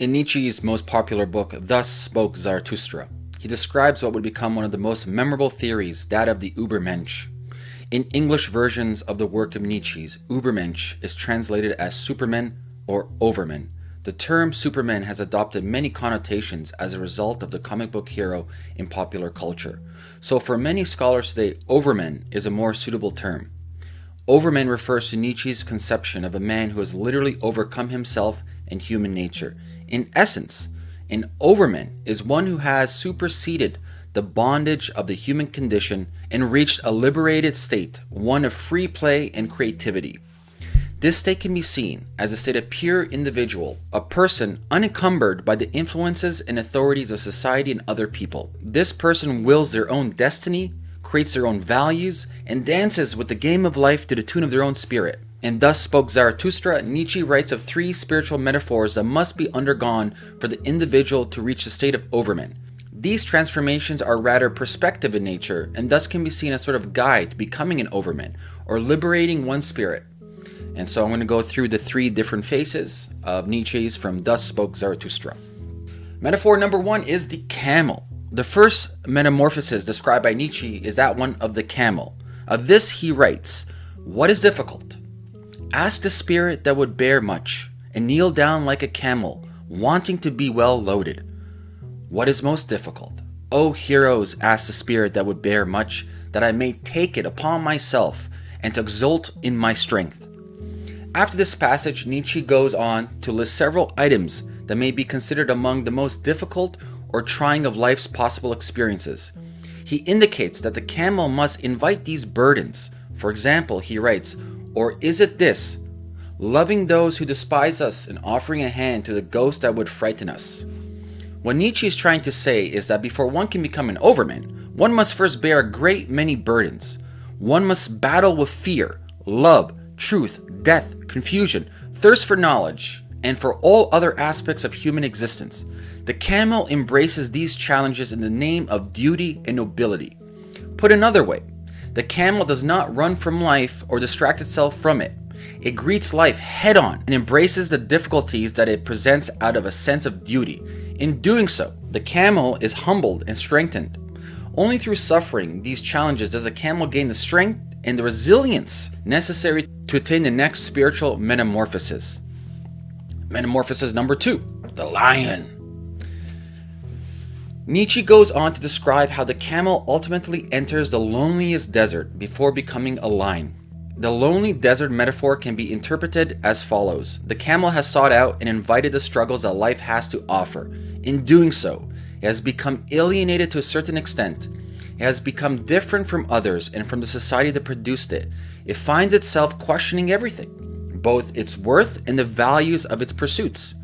In Nietzsche's most popular book, Thus Spoke Zarathustra, he describes what would become one of the most memorable theories, that of the Übermensch. In English versions of the work of Nietzsche's, Übermensch is translated as Superman or Overman. The term Superman has adopted many connotations as a result of the comic book hero in popular culture. So for many scholars today, Overman is a more suitable term. Overman refers to Nietzsche's conception of a man who has literally overcome himself and human nature. In essence, an overman is one who has superseded the bondage of the human condition and reached a liberated state, one of free play and creativity. This state can be seen as a state of pure individual, a person unencumbered by the influences and authorities of society and other people. This person wills their own destiny, creates their own values, and dances with the game of life to the tune of their own spirit. And thus spoke Zarathustra, Nietzsche writes of three spiritual metaphors that must be undergone for the individual to reach the state of overman. These transformations are rather perspective in nature and thus can be seen as sort of guide to becoming an overman or liberating one's spirit. And so I'm going to go through the three different faces of Nietzsche's from Thus Spoke Zarathustra. Metaphor number one is the camel. The first metamorphosis described by Nietzsche is that one of the camel. Of this he writes, What is difficult? Ask the spirit that would bear much, and kneel down like a camel, wanting to be well loaded. What is most difficult? O heroes, ask the spirit that would bear much, that I may take it upon myself, and to exult in my strength. After this passage, Nietzsche goes on to list several items that may be considered among the most difficult or trying of life's possible experiences. He indicates that the camel must invite these burdens. For example, he writes, Or is it this, loving those who despise us and offering a hand to the ghost that would frighten us? What Nietzsche is trying to say is that before one can become an overman, one must first bear a great many burdens. One must battle with fear, love, truth, death, confusion, thirst for knowledge, and for all other aspects of human existence. The camel embraces these challenges in the name of duty and nobility. Put another way, the camel does not run from life or distract itself from it. It greets life head on and embraces the difficulties that it presents out of a sense of duty. In doing so, the camel is humbled and strengthened. Only through suffering these challenges does a camel gain the strength and the resilience necessary to attain the next spiritual metamorphosis. Metamorphosis number two, the lion. Nietzsche goes on to describe how the camel ultimately enters the loneliest desert before becoming a lion. The lonely desert metaphor can be interpreted as follows. The camel has sought out and invited the struggles that life has to offer. In doing so, it has become alienated to a certain extent. It has become different from others and from the society that produced it. It finds itself questioning everything, both its worth and the values of its pursuits.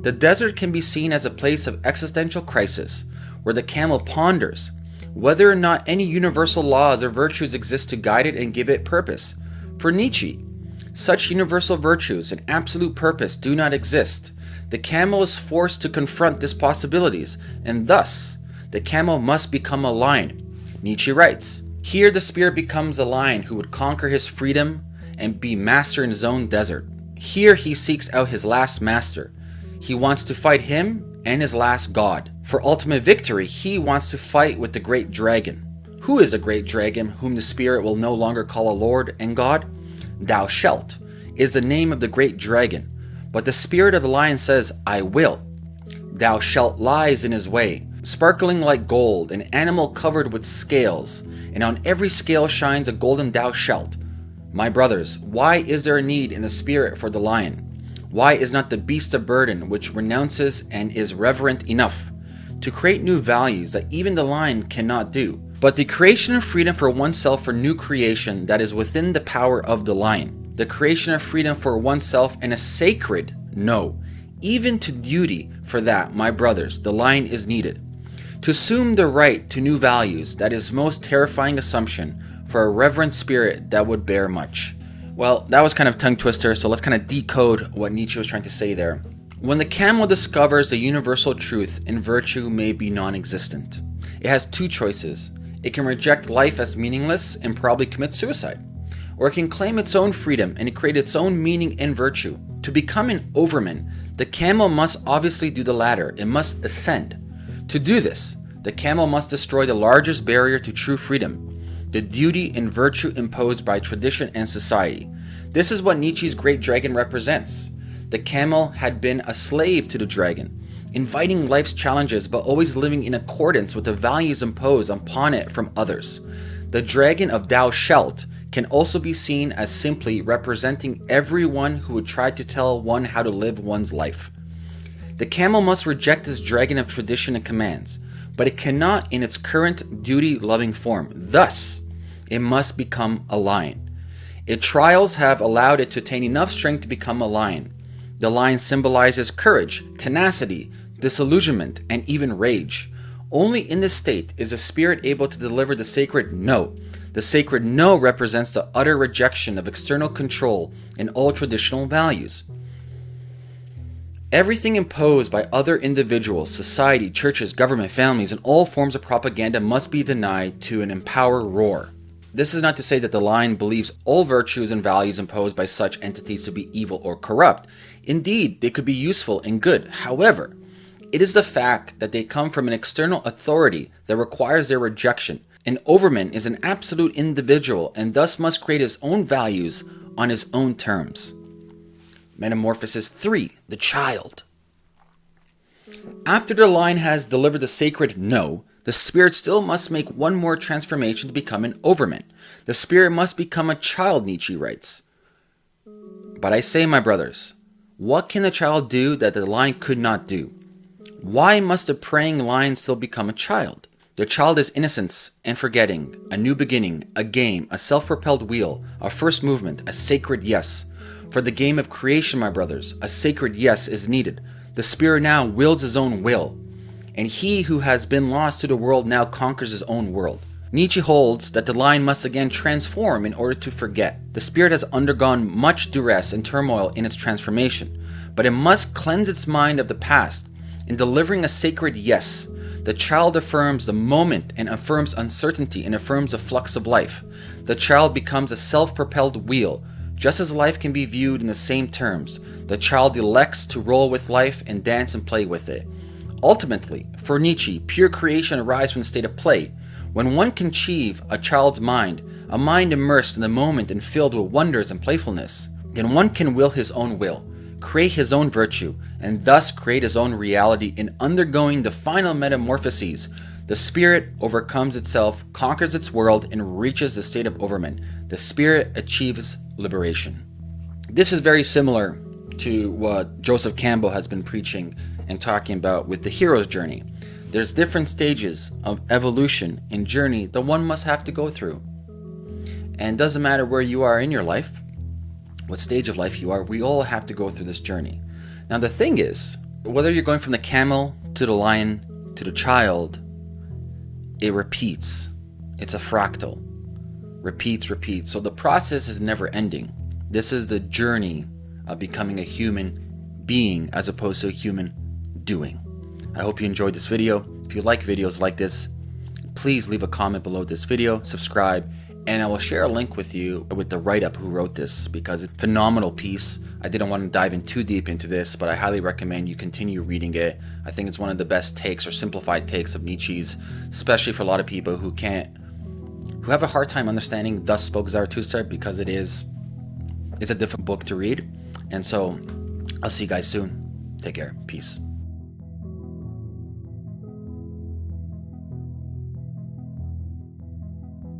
The desert can be seen as a place of existential crisis, where the camel ponders whether or not any universal laws or virtues exist to guide it and give it purpose. For Nietzsche, such universal virtues and absolute purpose do not exist. The camel is forced to confront these possibilities, and thus, the camel must become a lion. Nietzsche writes, Here the spirit becomes a lion who would conquer his freedom and be master in his own desert. Here he seeks out his last master. He wants to fight him and his last god. For ultimate victory, he wants to fight with the great dragon. Who is the great dragon whom the spirit will no longer call a lord and god? Thou shalt is the name of the great dragon. But the spirit of the lion says, I will. Thou shalt lies in his way, sparkling like gold, an animal covered with scales, and on every scale shines a golden thou shalt. My brothers, why is there a need in the spirit for the lion? Why is not the beast of burden which renounces and is reverent enough to create new values that even the lion cannot do? But the creation of freedom for oneself for new creation that is within the power of the lion. The creation of freedom for oneself and a sacred no. Even to duty for that, my brothers, the lion is needed. To assume the right to new values, that is most terrifying assumption for a reverent spirit that would bear much. Well, that was kind of tongue twister, so let's kind of decode what Nietzsche was trying to say there. When the camel discovers the universal truth and virtue may be non-existent, it has two choices. It can reject life as meaningless and probably commit suicide, or it can claim its own freedom and create its own meaning and virtue. To become an overman, the camel must obviously do the latter. It must ascend. To do this, the camel must destroy the largest barrier to true freedom, the duty and virtue imposed by tradition and society. This is what Nietzsche's great dragon represents. The camel had been a slave to the dragon, inviting life's challenges but always living in accordance with the values imposed upon it from others. The dragon of Thou Shalt can also be seen as simply representing everyone who would try to tell one how to live one's life. The camel must reject this dragon of tradition and commands, but it cannot in its current duty-loving form. Thus, it must become a lion. Its trials have allowed it to attain enough strength to become a lion. The lion symbolizes courage, tenacity, disillusionment, and even rage. Only in this state is the spirit able to deliver the sacred no. The sacred no represents the utter rejection of external control and all traditional values. Everything imposed by other individuals, society, churches, government, families, and all forms of propaganda must be denied to an empower roar. This is not to say that the lion believes all virtues and values imposed by such entities to be evil or corrupt. Indeed, they could be useful and good. However, it is the fact that they come from an external authority that requires their rejection. An overman is an absolute individual and thus must create his own values on his own terms. Metamorphosis 3 The Child. After the lion has delivered the sacred no, the spirit still must make one more transformation to become an overman. The spirit must become a child, Nietzsche writes. But I say, my brothers, what can the child do that the lion could not do? Why must the preying lion still become a child? The child is innocence and forgetting, a new beginning, a game, a self-propelled wheel, a first movement, a sacred yes. For the game of creation, my brothers, a sacred yes is needed. The spirit now wills his own will, and he who has been lost to the world now conquers his own world. Nietzsche holds that the lion must again transform in order to forget. The spirit has undergone much duress and turmoil in its transformation, but it must cleanse its mind of the past in delivering a sacred yes, the child affirms the moment and affirms uncertainty and affirms the flux of life. The child becomes a self-propelled wheel. Just as life can be viewed in the same terms, the child elects to roll with life and dance and play with it. Ultimately, for Nietzsche, pure creation arises from the state of play. When one can achieve a child's mind, a mind immersed in the moment and filled with wonders and playfulness, then one can will his own will create his own virtue, and thus create his own reality in undergoing the final metamorphoses. The spirit overcomes itself, conquers its world, and reaches the state of overman. The spirit achieves liberation. This is very similar to what Joseph Campbell has been preaching and talking about with the hero's journey. There's different stages of evolution and journey that one must have to go through. And doesn't matter where you are in your life, what stage of life you are, we all have to go through this journey. Now the thing is, whether you're going from the camel to the lion to the child, it repeats. It's a fractal. Repeats, repeats. So the process is never ending. This is the journey of becoming a human being as opposed to a human doing. I hope you enjoyed this video. If you like videos like this, please leave a comment below this video, subscribe, and I will share a link with you with the write-up who wrote this because it's a phenomenal piece. I didn't want to dive in too deep into this, but I highly recommend you continue reading it. I think it's one of the best takes or simplified takes of Nietzsche's, especially for a lot of people who can't, who have a hard time understanding Thus Spoke Zarathustra because it is, it's a different book to read. And so I'll see you guys soon. Take care. Peace.